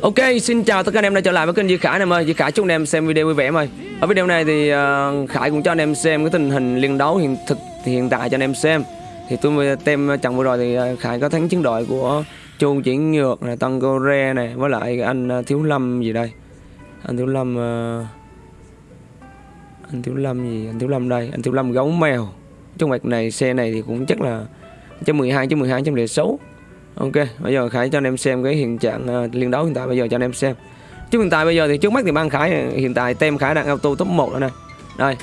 Ok, xin chào tất cả anh em đã trở lại với kênh Duy Khải em ơi. Duy Khải chúc anh em xem video vui vẻ em ơi. Ở video này thì uh, Khải cũng cho anh em xem cái tình hình liên đấu hiện thực hiện tại cho anh em xem. Thì tôi mới tem trận vừa rồi thì uh, Khải có thắng chiến đội của Chu Triển Nhược này, Tân Re này với lại anh uh, Thiếu Lâm gì đây. Anh Thiếu Lâm uh, anh Thiếu Lâm gì? Anh Thiếu Lâm đây, anh Thiếu Lâm gấu mèo. Trong mặt này xe này thì cũng chắc là 112 12 106 Ok, bây giờ Khải cho anh em xem cái hiện trạng uh, liên đấu hiện tại bây giờ cho anh em xem. Chứ hiện tại bây giờ thì trước mắt thì ban Khải hiện tại tem Khải đang auto top 1 rồi này. Đây.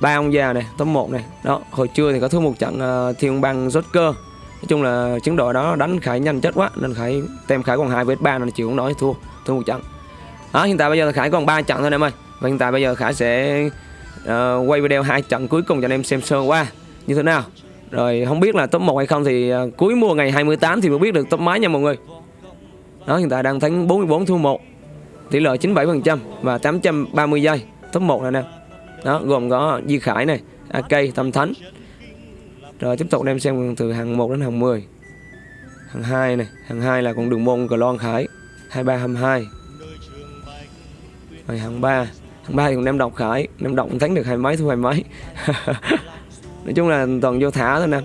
Ba ông già này, top 1 này. Đó, hồi trưa thì có thua một trận uh, Thiên băng rốt cơ Nói chung là chiến đội đó đánh Khải nhanh chết quá nên Khải tem Khải còn 2 vs 3 nên chịu không nói thua, thua một trận. Đó, hiện tại bây giờ là Khải còn 3 trận thôi anh em ơi. Và hiện tại bây giờ Khải sẽ uh, quay video hai trận cuối cùng cho anh em xem sơ qua như thế nào. Rồi không biết là top 1 hay không thì uh, cuối mùa ngày 28 thì mới biết được top máy nha mọi người. Đó hiện tại đang thắng 44 thua 1. Tỷ lệ 97% và 830 giây. Top 1 này nè. Đó gồm có Di Khải này, AK, Tâm Thánh. Rồi tiếp tục đem xem từ hàng 1 đến hàng 10. Hàng 2 này, hàng 2 là con đường môn Clon Khải 2322. Rồi hàng 3, hàng 3 thì còn em đọc Khải, em đọc thắng được hai mấy thua hai mấy. Nói chung là toàn vô thả thôi nè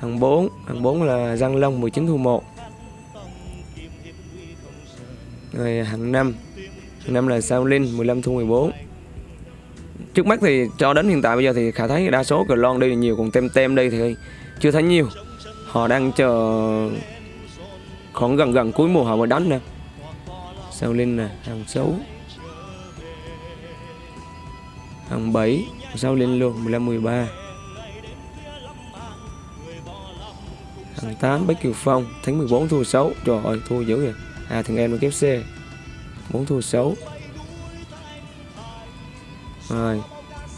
Hàng 4 Hàng 4 là răng Long 19 thu 1 Rồi hàng 5 Hàng 5 là Sao Linh 15 thu 14 Trước mắt thì cho đến hiện tại bây giờ thì khả thấy đa số cờ lon đây là nhiều, Còn tem tem đây thì chưa thấy nhiều. Họ đang chờ Khoảng gần gần cuối mùa họ mới đánh nè. Sao Linh nè Hàng 6 Hàng 7 Sao Linh luôn 15 13 Thằng 8 Bách Kiều Phong Thắng 14 thua 6 Trời ơi, thua dữ vậy. À thằng em nó kép C. 4 thua 6 Rồi,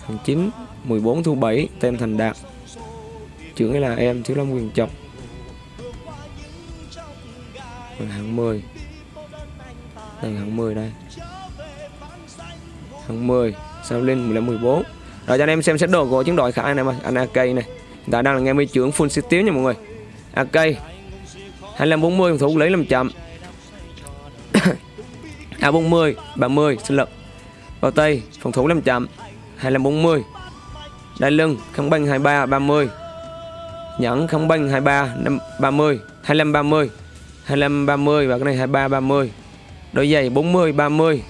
Thằng 9 14 thua 7 Tem Thành Đạt. Trưởng ấy là em, Thiếu Lâm Quyền Chọc. Rồi, hạng 10 Đây, hạng 10 đây. Hạng 10 Sao lên 15 14 Rồi, cho anh em xem xét đồ của chiến đội khả Khải này mà Anh AK này. Hiện tại đang là nghe mấy trưởng full set nha mọi người ok. 250 phòng thủ lấy làm chậm. A40 30 sinh lực Vào Tây phòng thủ làm chậm. 2540 Đai lưng kháng băng 23 30 Nhẫn kháng băng 23 5, 30 25 30 25 30 và cái này 23 30 Đôi giày 40 30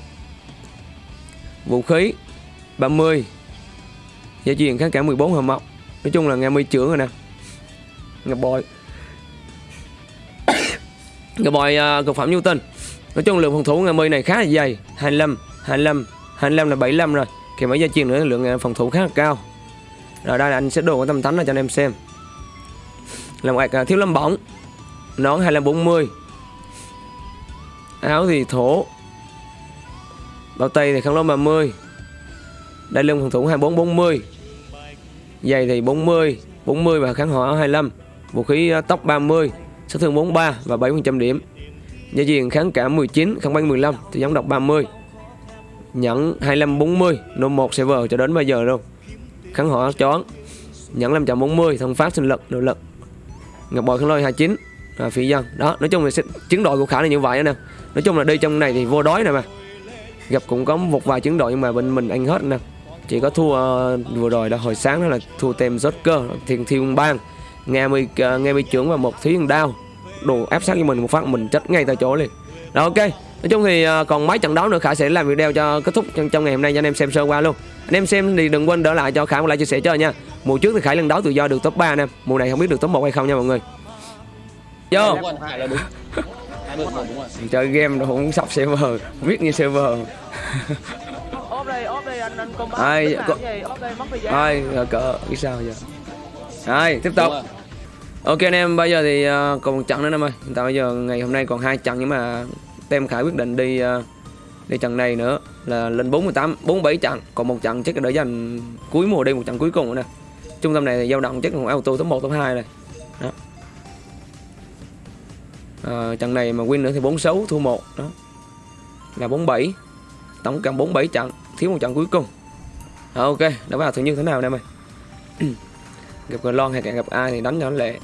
Vũ khí 30 Gia truyền kháng cả 14 hầm mọc Nói chung là nghe mươi trưởng rồi nè. Ngập bội cái bòi uh, cực phẩm Newton. Nói chung lượng phòng thủ ngày mươi này khá là dày. 25, 25, 25 là 75 rồi. Kèm mấy gia chiên nữa lượng à, phòng thủ khá là cao. Rồi đây là anh sẽ đồ của tâm thánh cho anh em xem. Là một uh, thiếu lâm bỏng Nón 2540 Áo thì thổ. Bao tay thì khăn lông 30 Đây lưng phòng thủ 2440 Giày thì 40 40 và kháng hỏa 25 Vũ khí tóc 30 sát thương 43 và 7% điểm. Gia diện kháng cả 19, kháng banh 15 thì giống đọc 30. Nhẫn 25 40, nô 1 server cho đến bây giờ luôn. Kháng hỏa chón. Nhẫn 540, thông phát sinh lực, nội lực. Ngọc bội kháng lôi 29 à, phi dân. Đó, nói chung là chiến đội của Khả là như vậy nè. Nói chung là đi trong này thì vô đói nè mà. Gặp cũng có một vài chiến đội nhưng mà bên mình anh hết nè. Chỉ có thua uh, vừa rồi là hồi sáng đó là thua tem Joker Thiên Thiên Bang nghe mi uh, nghe mi trưởng và một thí đao đồ áp sát cho mình một phát mình chết ngay tại chỗ liền. Rồi ok. Nói chung thì uh, còn mấy trận đấu nữa khải sẽ làm video cho kết thúc trong, trong ngày hôm nay cho anh em xem sơ qua luôn. Anh em xem thì đừng quên đỡ lại cho khải một like chia sẻ chơi nha. Mùa trước thì khải lần đấu tự do được top 3 nè mùa này không biết được top 1 hay không nha mọi người. Vô. Chơi game rồi cũng sắp server viết như server. Ai ai cỡ biết sao giờ. Rồi tiếp tục Ok anh em bây giờ thì uh, còn một trận nữa anh em ơi. Hiện tại bây giờ ngày hôm nay còn hai trận nhưng mà Tem Khải quyết định đi uh, đi trận này nữa. Là lên 48 47 trận. Còn một trận chắc là để dành cuối mùa đi một trận cuối cùng nữa nè. Trung tâm này thì dao động chắc là auto top 1 top 2 này. Đó. À, trận này mà win nữa thì 46 thua 1 đó. Là 47 tổng cộng 47 trận thiếu một trận cuối cùng. À, ok đã vào thử như thế nào anh em ơi? Gặp người lon hay gặp ai thì đánh cho nó lệ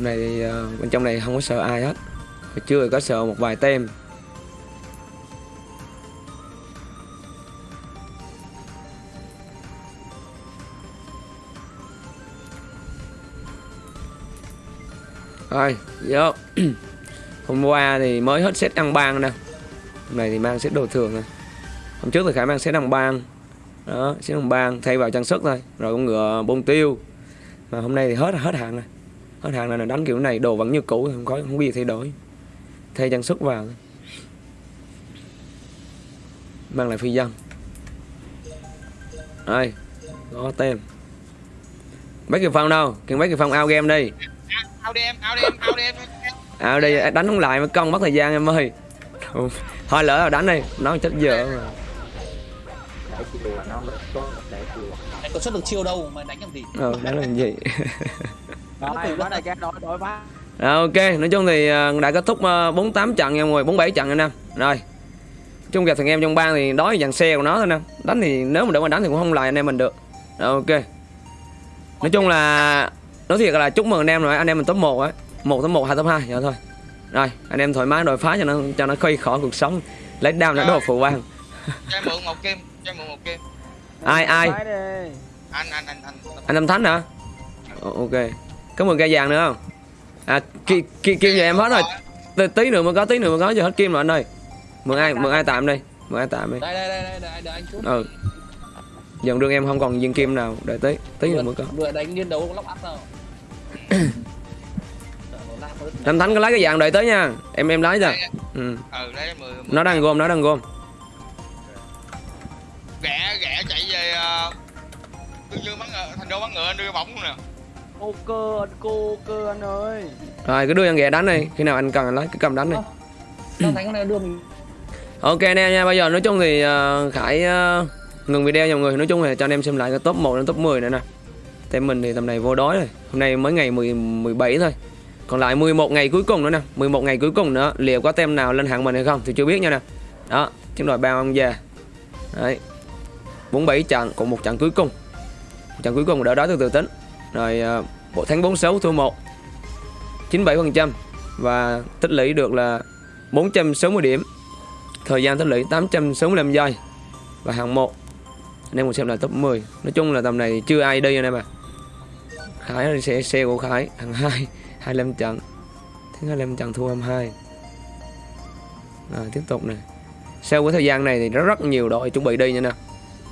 hôm nay thì uh, bên trong này không có sợ ai hết. Hồi trưa có sợ một vài tem. Rồi vô. Hôm qua thì mới hết set ăn bang nè. Hôm nay thì mang set đồ thường nè. Hôm trước thì khải mang set ăn bang. Đó set ăn bang thay vào trang sức thôi. Rồi con ngựa bông tiêu. Mà hôm nay thì hết hết hàng rồi hết hàng là đánh kiểu này đồ vẫn như cũ không có không có gì thay đổi. Thay trang sức vào. Mang lại phi dân đây có tem. Mấy cái phong đâu? Kiện mấy cái phong ao game đi. Ao đi em ao đi em ao đi em ao đi đánh không lại mới công mất thời gian em ơi. Thôi lỡ rồi đánh đi nó chết giờ mà. Anh có xuất được chiêu đâu mà đánh làm gì? Ờ đánh làm gì Rồi, quá này cái đội đội phá. Rồi, ok nói chung thì ờ, đã kết thúc ờ, 48 trận nha mọi người 47 trận anh em rồi chung gặp thằng em trong bang thì đói dàn xe của nó thôi nè. Đánh thì nếu mà để mà đánh thì cũng không lại anh em mình được. Rồi, ok. Nói chung là nói thiệt là chúc mừng anh em rồi anh em mình top 1 á. Một top 1 hai top 2 vậy thôi. Rồi anh em thoải mái đòi phá cho nó cho nó khuây khỏi cuộc sống. Lấy đam nó đồ phụ bang. Cho em mượn một kim cho em mượn một kim. Ai ai? Anh anh anh anh. Anh Tâm Thánh hả? Ok có mười cây vàng nữa không? À ki, ki, kim giờ em hết rồi. Tí, tí nữa mới có tí nữa mới có giờ hết kim rồi anh ơi. Mượn ai mượn ai tạm đi mượn ai tạm đi. Đây đây đây đây đợi, anh chút. Ừ. Dần đường em không còn viên kim nào. Đợi tí tí nữa mới có. Vừa đánh liên đấu lóc áp đứt. Tâm Thánh có lấy cái vàng đợi tới nha. Em em lấy rồi. Ừ. ừ lấy nó đang gom nó đang gom ghẹ ghẹ chạy về uh, tương dương bắn ngựa thành đô bắn ngựa anh đưa bóng luôn nè Ô cơ cô cơ anh ơi. rồi cứ đưa anh ghẹ đánh đi. Khi nào anh cần anh lấy cứ cầm đánh đi. Sao thánh này đưa mình. Ok anh em nha bây giờ nói chung thì ờ, khải ờ, ngừng video nha mọi người. Nói chung là cho anh em xem lại cái top 1 đến top 10 nữa nè. Tem mình thì tầm này vô đói rồi. Hôm nay mới ngày 10, 17 thôi. Còn lại 11 ngày cuối cùng nữa nè. 11 ngày cuối cùng nữa liệu có tem nào lên hạng mình hay không thì chưa biết nha nè. Đó chiến đội bao ông già. Đấy. 47 trận còn một trận cuối cùng. Trận cuối cùng đỡ đó từ từ tính rồi ờ, bộ thắng 46 thua 1 97% và tích lũy được là 460 điểm. Thời gian tích lũy 865 giây. Và hạng 1 anh em cùng xem là top 10 nói chung là tầm này chưa ai đi anh em ạ. Khải sẽ xe của Khải hạng 2 25 trận. Thứ 25 trận thua 22 rồi, tiếp tục này sau cái thời gian này thì rất rất nhiều đội chuẩn bị đi nha nè.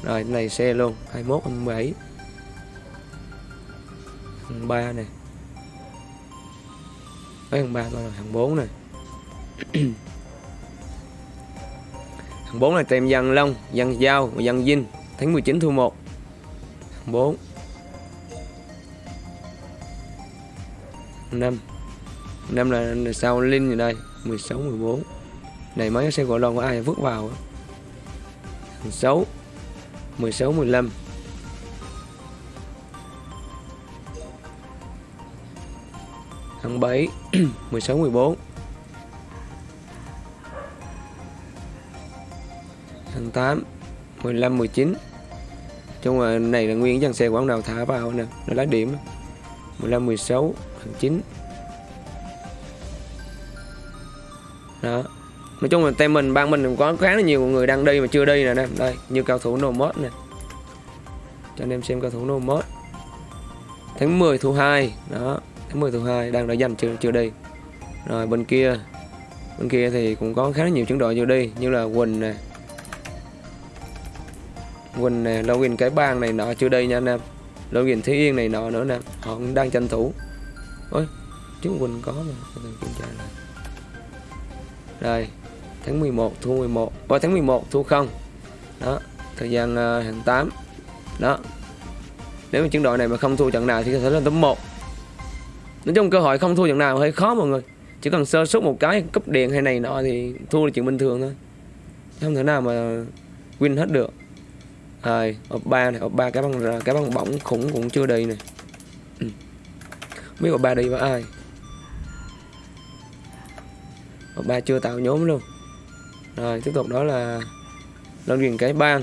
Rồi, này xe luôn. 21 27 thằng 3 này. Mấy thằng 3 coi là thằng 4 này. Thằng 4 là tem dần Long, dần Giao và dần dinh Tháng 19 thu 1 thằng 4 Hạng 5 5 là, là Linh gì đây 16, 14 Này mấy cái xe gọi lon của ai vứt vào á. Hạng 6 16, 15 Hạng 7 16, 14 tháng 8 15 19 chung là này là nguyên dàn xe quán nào thả vào nè nó lá điểm. 15 16 tháng 9 đó. Nói chung là tem mình ban mình có khá là nhiều người đang đi mà chưa đi nè nè. Đây như cao thủ nô mốt nè. Cho anh em xem cao thủ nô mốt tháng 10 thủ 2 đó. 10 thu 2 đang đã dành chưa chưa đi. Rồi bên kia bên kia thì cũng có khá là nhiều chuyển đội chưa đi như là Quỳnh nè. Quỳnh nè, Login cái bang này nọ chưa đây nha anh em. Login Thúy Yên này nọ nữa nè Họ cũng đang tranh thủ. Ôi, chứ Quỳnh có mà. Kiểm tra lại rồi tháng 11 thu 11 và tháng 11 thu không. Đó, thời gian uh, hàng 8 Đó. Nếu mà chiến đội này mà không thua trận nào thì có thể lên top 1 Nói chung cơ hội không thua trận nào, hơi khó mọi người. Chỉ cần sơ suất một cái cúp điện hay này nọ thì thua là chuyện bình thường thôi. Không thể nào mà win hết được. Rồi ốp ba này, ốp ba, cái băng cái băng bỏng khủng cũng chưa đi này. Ừ. Không biết ốp ba đi với ai. Ốp ba chưa tạo nhóm luôn. Rồi, tiếp tục đó là lên truyền cái bang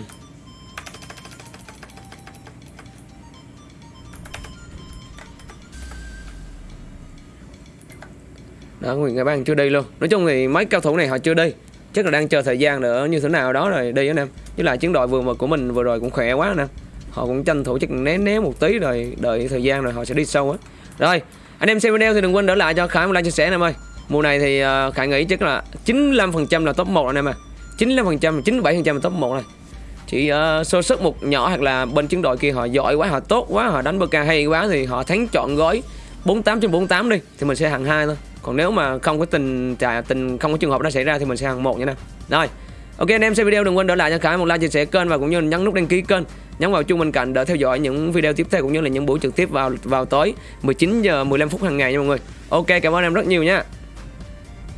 đó Nguyễn Ngài Ban chưa đi luôn. Nói chung thì mấy cao thủ này họ chưa đi chắc là đang chờ thời gian nữa như thế nào đó rồi đi anh em. Với lại chiến đội vừa mà của mình vừa rồi cũng khỏe quá nè họ cũng tranh thủ chắc né né một tí rồi đợi thời gian rồi họ sẽ đi sâu á. Rồi anh em xem video thì đừng quên đỡ lại cho Khải một like chia sẻ anh em ơi. Mùa này thì ờ, Khải nghĩ chắc là 95% là top 1 anh em à. 95% 97% là top 1 này. Chỉ uh, sơ sức một nhỏ hoặc là bên chiến đội kia họ giỏi quá họ tốt quá họ đánh BK hay quá thì họ thắng chọn gói 48 trên 48 đi thì mình sẽ hàng hai thôi còn nếu mà không có tình trả tình không có trường hợp đó xảy ra thì mình sẽ hàng một nha nè. Rồi, ok, anh em xem video đừng quên để lại cho Khải một like chia sẻ kênh và cũng như nhấn nút đăng ký kênh. Nhấn vào chuông bên cạnh để theo dõi những video tiếp theo cũng như là những buổi trực tiếp vào vào tối 19 giờ 15 phút hàng ngày nha mọi người. Ok, cảm ơn em rất nhiều nha.